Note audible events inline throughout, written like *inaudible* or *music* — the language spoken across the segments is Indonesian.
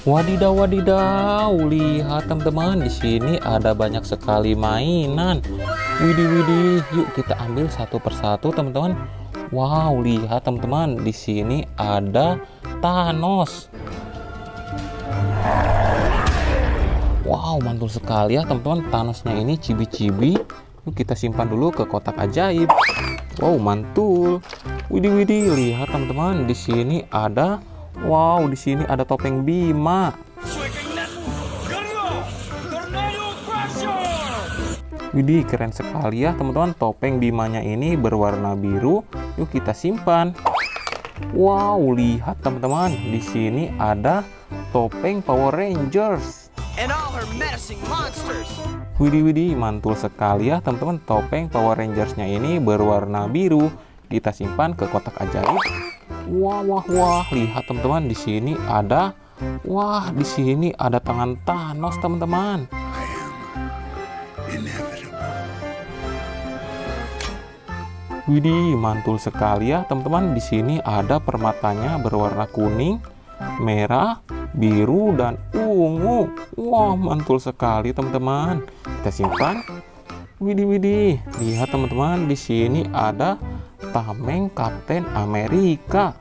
Wadidaw, wadidaw, lihat teman-teman, di sini ada banyak sekali mainan. Widih, widih, yuk kita ambil satu persatu teman-teman. Wow, lihat teman-teman, di sini ada Thanos. Wow, mantul sekali ya teman-teman. Thanosnya ini cibi-cibi. Yuk kita simpan dulu ke kotak ajaib. Wow, mantul. Widih, widih, lihat teman-teman, di sini ada Wow, di sini ada topeng Bima. Widih, keren sekali ya teman-teman. Topeng Bimanya ini berwarna biru. Yuk kita simpan. Wow, lihat teman-teman. Di sini ada topeng Power Rangers. Widih, widih, mantul sekali ya teman-teman. Topeng Power Rangersnya ini berwarna biru. Kita simpan ke kotak ajaib. Wah, wah, wah, lihat teman-teman di sini ada Wah, di sini ada tangan Thanos, teman-teman. Widih, mantul sekali ya, teman-teman. Di sini ada permatanya berwarna kuning, merah, biru, dan ungu. Wah, mantul sekali, teman-teman. Kita simpan. Widih, widih. Lihat, teman-teman, di sini ada tameng Kapten Amerika.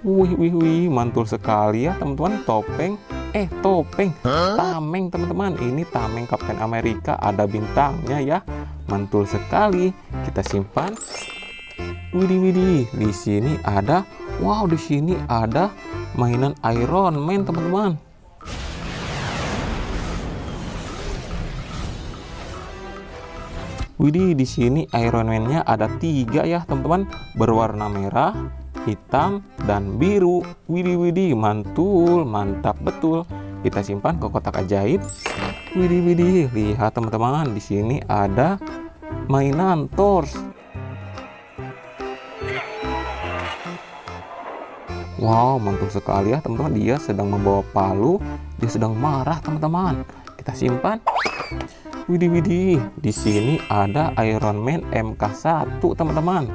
Wih, wih, wih, mantul sekali ya teman-teman. Topeng, eh topeng, tameng teman-teman. Ini tameng Kapten Amerika, ada bintangnya ya. Mantul sekali. Kita simpan. Widih, widih. Di sini ada, wow, di sini ada mainan Iron Man teman-teman. Widih, di sini Iron Man-nya ada tiga ya, teman-teman, berwarna merah, hitam, dan biru. Widih, widih, mantul, mantap betul. Kita simpan ke kotak ajaib. Widih, widih, lihat teman-teman, di sini ada mainan Thors. Wow, mantul sekali ya, teman-teman. Dia sedang membawa palu, dia sedang marah, teman-teman. Kita simpan. Widih widih, di sini ada Iron Man MK1, teman-teman.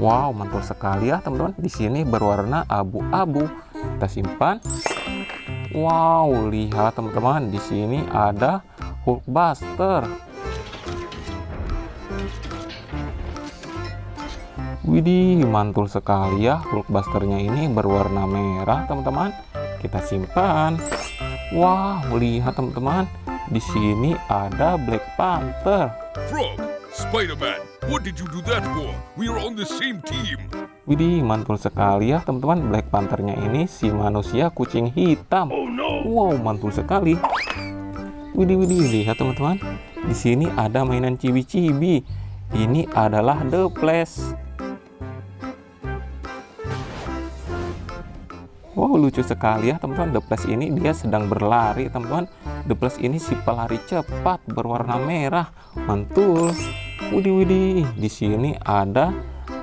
Wow, mantul sekali ya, teman-teman. Di sini berwarna abu-abu. Kita simpan. Wow, lihat teman-teman, di sini ada Hulkbuster. Widih, mantul sekali ya. Hulkbusternya ini berwarna merah, teman-teman kita simpan. Wow, lihat teman-teman, di sini ada Black Panther. Frog, Spider-Man, what did you do that for? We are on the same team. Widih, mantul sekali ya teman-teman. Black Panthernya ini si manusia kucing hitam. Oh no. Wow, mantul sekali. Widih, widih, lihat teman-teman. Di sini ada mainan cibi-cibi. Ini adalah The Flash. Wow lucu sekali ya teman-teman. The Flash ini dia sedang berlari teman-teman. The Flash ini si pelari cepat berwarna merah. Mantul. Widih widih di sini ada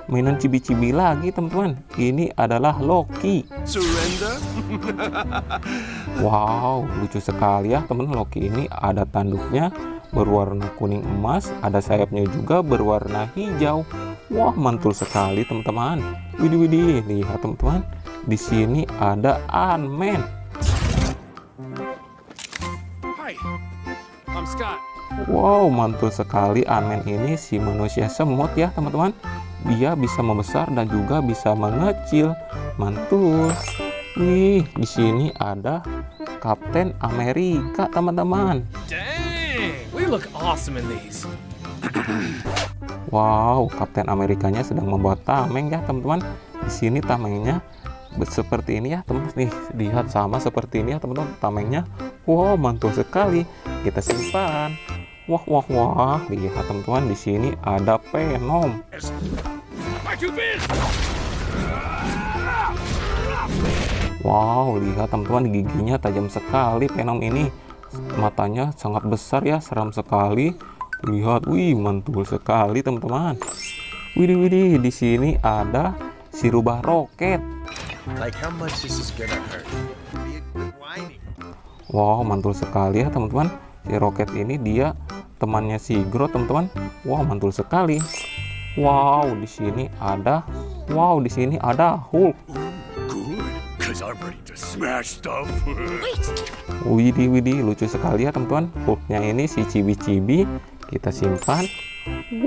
mainan cibi-cibi lagi teman-teman. Ini adalah Loki. Surrender? *laughs* Wow lucu sekali ya teman Loki ini ada tanduknya berwarna kuning emas ada sayapnya juga berwarna hijau. Wah mantul sekali teman-teman. Widih widih lihat teman-teman di sini ada Ant-Man. Hi, I'm Scott. Wow, mantul sekali Ant-Man ini si manusia semut ya, teman-teman. Dia bisa membesar dan juga bisa mengecil. Mantul. Wih, di sini ada Kapten Amerika, teman-teman. We look awesome in these. Wow, Kapten Amerikanya sedang membuat tameng ya, teman-teman. Di sini tamengnya seperti ini ya teman nih lihat sama seperti ini ya teman-teman. Tamengnya. Wow mantul sekali. Kita simpan. Wah wah wah. Lihat teman-teman di sini ada Venom wow lihat teman-teman giginya tajam sekali Venom ini. Matanya sangat besar ya seram sekali. Lihat wih mantul sekali teman-teman. Widih widih di sini ada si rubah roket Like how much this is gonna hurt? Wow, mantul sekali ya teman-teman. Si Roket ini dia temannya si Groot teman-teman. Wow, mantul sekali. Wow, di sini ada Wow, di sini ada Hulk. Good, because I'm ready to smash stuff. Widih, widih, lucu sekali ya teman-teman. Hulknya ini si cibi-cibi. Kita simpan.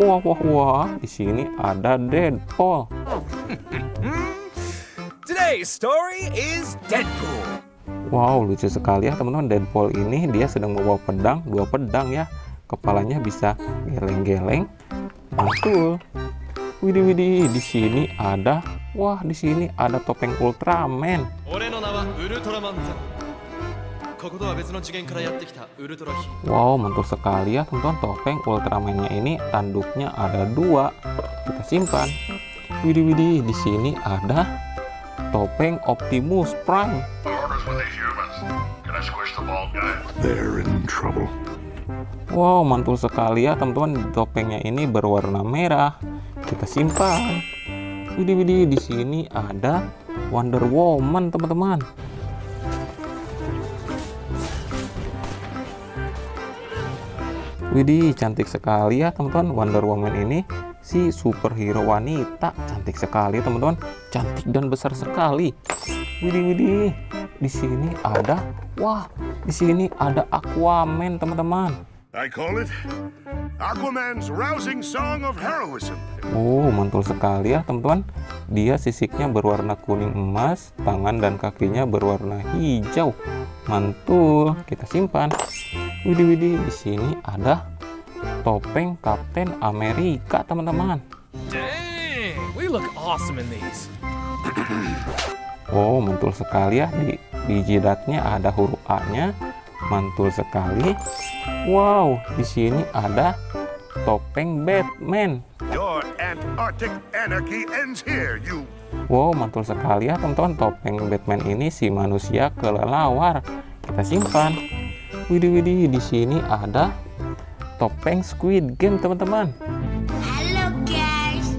Wah, wah, wah. Di sini ada Deadpool. Today's story is Deadpool. Wow, lucu sekali ya teman-teman. Deadpool ini dia sedang membawa pedang, dua pedang ya. Kepalanya bisa geleng-geleng. Mantul. Widi-widi di sini ada wah, di sini ada topeng Ultraman. Wow, mantul sekali ya teman-teman topeng Ultramannya ini tanduknya ada dua. Kita simpan. Widi-widi di sini ada topeng Optimus Prime. They're in trouble. Wow, mantul sekali ya teman-teman. Topengnya ini berwarna merah. Kita simpan. Widih, widih. Di sini ada Wonder Woman, teman-teman. Widih, cantik sekali ya teman-teman. Wonder Woman ini si superhero wanita. Cantik sekali teman-teman. Cantik dan besar sekali. Widih, widih. Di sini ada, wah, di sini ada Aquaman, teman-teman. I call it Aquaman's rousing song of heroism. Oh, mantul sekali ya, teman-teman. Dia sisiknya berwarna kuning emas, tangan dan kakinya berwarna hijau. Mantul. Kita simpan. Widih, widih. Di sini ada topeng Kapten Amerika, teman-teman. Dang, we look awesome in these. Oh, mantul sekali ya. Di, di jidatnya ada huruf A-nya. Mantul sekali. Wow, di sini ada topeng Batman. Your Antarctic anarchy ends here, you. Wow, mantul sekali ya teman-teman. Topeng Batman ini si manusia kelelawar. Kita simpan. Widih, widih. Di sini ada topeng Squid Game, teman-teman. Hello guys.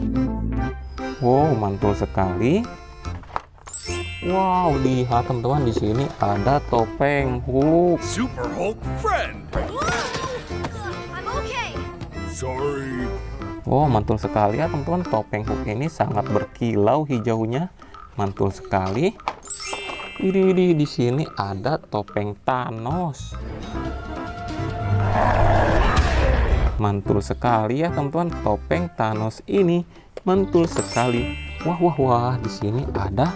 Wow, mantul sekali. Wow, lihat teman-teman di sini ada topeng Hulk. Super Hulk friend. I'm okay. Sorry. Wow, mantul sekali ya teman-teman. Topeng Hulk ini sangat berkilau hijaunya. Mantul sekali. Widih, widih, di sini ada topeng Thanos. Mantul sekali ya teman-teman. Topeng Thanos ini mantul sekali. Wah, wah, wah. Di sini ada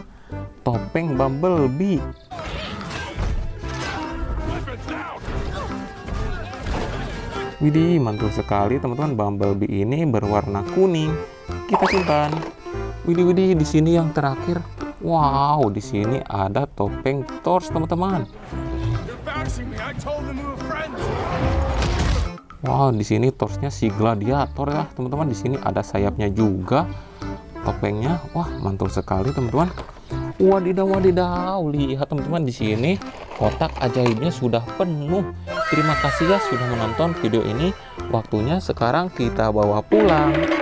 topeng Bumblebee. Widih, mantul sekali teman-teman. Bumblebee ini berwarna kuning. Kita simpan. Widih, widih, di sini yang terakhir. Wow, di sini ada topeng Thor, teman-teman. Wow, di sini torsnya si gladiator ya, teman-teman. Di sini ada sayapnya juga. Topengnya, wah, mantul sekali, teman-teman. Wadidaw, wadidaw. Lihat, teman-teman, di sini kotak ajaibnya sudah penuh. Terima kasih ya sudah menonton video ini. Waktunya sekarang kita bawa pulang.